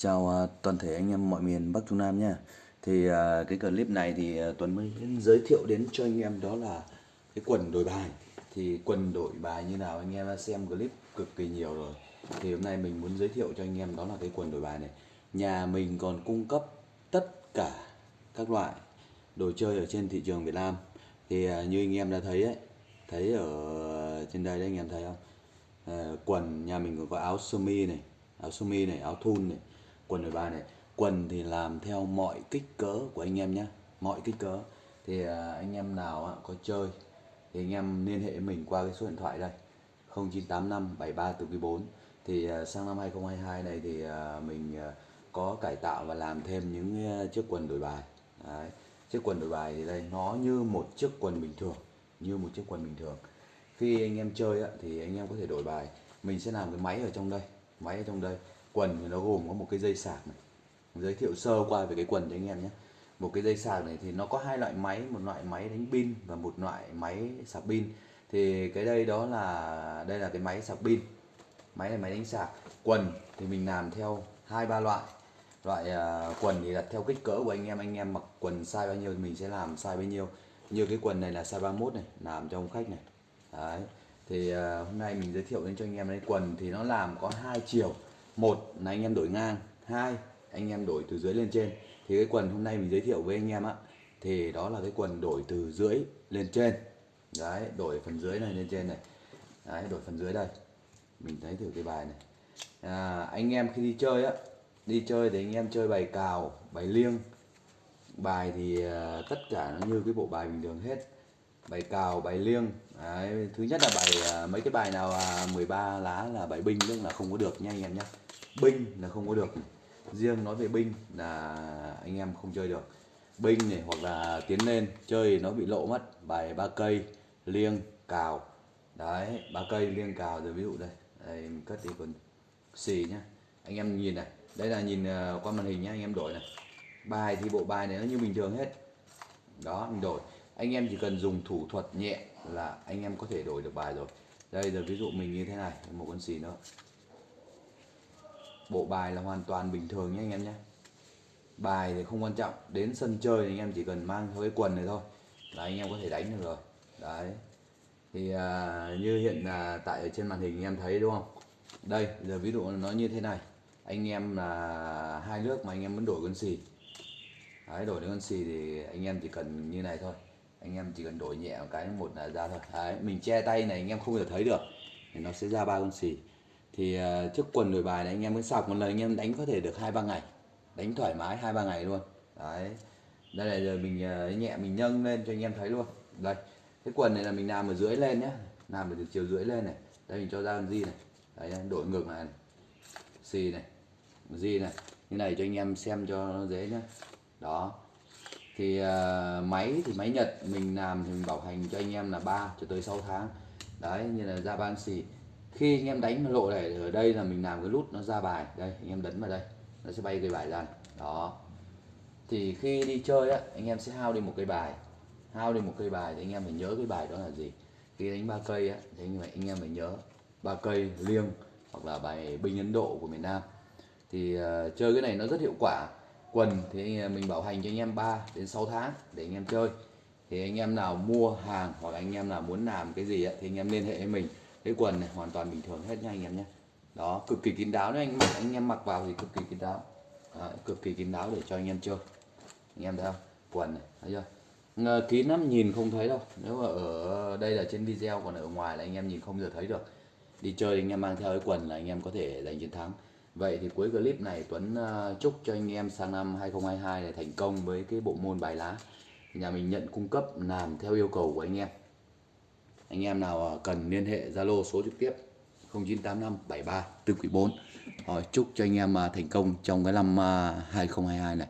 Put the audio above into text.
Chào à, toàn thể anh em mọi miền Bắc Trung Nam nha Thì à, cái clip này thì à, Tuấn mới giới thiệu đến cho anh em đó là cái quần đổi bài. Thì quần đổi bài như nào anh em đã xem clip cực kỳ nhiều rồi. Thì hôm nay mình muốn giới thiệu cho anh em đó là cái quần đổi bài này. Nhà mình còn cung cấp tất cả các loại đồ chơi ở trên thị trường Việt Nam. Thì như anh em đã thấy ấy, thấy ở trên đây đấy anh em thấy không? À, quần nhà mình còn có áo sơ mi này, áo sơ mi này, áo thun này quần đổi bài này. Quần thì làm theo mọi kích cỡ của anh em nhé mọi kích cỡ. Thì à, anh em nào có chơi, thì anh em liên hệ mình qua cái số điện thoại đây. 0985 73 từ 4 thì à, sang năm 2022 này thì à, mình có cải tạo và làm thêm những chiếc quần đổi bài. Đấy. chiếc quần đổi bài thì đây, nó như một chiếc quần bình thường, như một chiếc quần bình thường. Khi anh em chơi thì anh em có thể đổi bài. Mình sẽ làm cái máy ở trong đây, máy ở trong đây quần thì nó gồm có một cái dây sạc này. Giới thiệu sơ qua về cái quần cho anh em nhé. Một cái dây sạc này thì nó có hai loại máy một loại máy đánh pin và một loại máy sạc pin. Thì cái đây đó là đây là cái máy sạc pin. Máy này máy đánh sạc. Quần thì mình làm theo hai ba loại. Loại uh, quần thì đặt theo kích cỡ của anh em. Anh em mặc quần size bao nhiêu thì mình sẽ làm size bấy nhiêu. Như cái quần này là size 31 này làm cho ông khách này. Đấy. Thì uh, hôm nay mình giới thiệu đến cho anh em đây. Quần thì nó làm có hai chiều một là anh em đổi ngang. Hai anh em đổi từ dưới lên trên. Thì cái quần hôm nay mình giới thiệu với anh em á thì đó là cái quần đổi từ dưới lên trên. Đấy đổi phần dưới này lên trên này. Đấy đổi phần dưới đây. Mình thấy thử cái bài này. À, anh em khi đi chơi á đi chơi thì anh em chơi bài cào bài liêng. Bài thì uh, tất cả nó như cái bộ bài bình thường hết. Bài cào bài liêng. Đấy, thứ nhất là bài uh, mấy cái bài nào à, uh, 13 lá là bài binh tức là không có được nha anh em nhé binh là không có được. Riêng nói về binh là anh em không chơi được. Binh này hoặc là tiến lên, chơi nó bị lộ mất. Bài ba cây, liêng, cào. Đấy, ba cây, liêng, cào rồi ví dụ đây. Đây, mình cất đi còn xì nhá. Anh em nhìn này. Đây là nhìn à, qua màn hình nhá, anh em đổi này. Bài thì bộ bài này nó như bình thường hết. Đó, mình đổi. Anh em chỉ cần dùng thủ thuật nhẹ là anh em có thể đổi được bài rồi. Đây, giờ ví dụ mình như thế này, một con xì nữa bộ bài là hoàn toàn bình thường nhé anh em nhé. Bài thì không quan trọng đến sân chơi thì anh em chỉ cần mang theo cái quần này thôi. Là anh em có thể đánh được rồi. Đấy. Thì à, như hiện à, tại ở trên màn hình anh em thấy đúng không? Đây giờ ví dụ nó như thế này. Anh em là hai nước mà anh em muốn đổi con xì. Đấy đổi đến con xì thì anh em chỉ cần như này thôi. Anh em chỉ cần đổi nhẹ một cái một là ra thôi. Đấy mình che tay này anh em không thể thấy được. Thì nó sẽ ra ba con xì thì ờ, trước quần đổi bài này anh em mới sọc một lần anh em đánh có thể được hai ba ngày. Đánh thoải mái hai ba ngày luôn. Đấy. Đây là giờ mình ờ, nhẹ mình nâng lên cho anh em thấy luôn. Đây. Cái quần này là mình làm ở dưới lên nhé làm ở từ chiều dưới lên này. Đây mình cho ra con gì này. Đấy đổi ngược lại này. Xì này. Gì này. Như này cho anh em xem cho nó dễ nhé đó. Thì uh, máy thì máy Nhật mình làm thì mình bảo hành cho anh em là 3 cho tới 6 tháng. Đấy như là ra ban xì khi anh em đánh lộ này ở đây là mình làm cái nút nó ra bài đây anh em đấn vào đây nó sẽ bay cái bài ra đó thì khi đi chơi á anh em sẽ hao đi một cây bài hao đi một cây bài thì anh em phải nhớ cái bài đó là gì khi đánh ba cây á thì anh, anh em phải nhớ ba cây liêng hoặc là bài binh ấn độ của miền nam thì uh, chơi cái này nó rất hiệu quả quần thì mình bảo hành cho anh em 3 đến 6 tháng để anh em chơi thì anh em nào mua hàng hoặc anh em nào muốn làm cái gì á, thì anh em liên hệ với mình cái quần này hoàn toàn bình thường hết nha anh em nhé. Đó cực kỳ kín đáo đấy anh anh em mặc vào thì cực kỳ kín đáo. Đó, cực kỳ kín đáo để cho anh em chơi. Anh em thấy không? Quần này thấy chưa? Ngờ, kín lắm nhìn không thấy đâu. Nếu mà ở đây là trên video còn ở ngoài là anh em nhìn không giờ thấy được. Đi chơi anh em mang theo cái quần là anh em có thể giành chiến thắng. Vậy thì cuối clip này Tuấn uh, chúc cho anh em sang năm 2022 này thành công với cái bộ môn bài lá. Nhà mình nhận cung cấp làm theo yêu cầu của anh em. Anh em nào à, cần liên hệ Zalo số trực tiếp 0985 73 4 chúc cho anh em à, thành công trong cái năm à, 2022 này.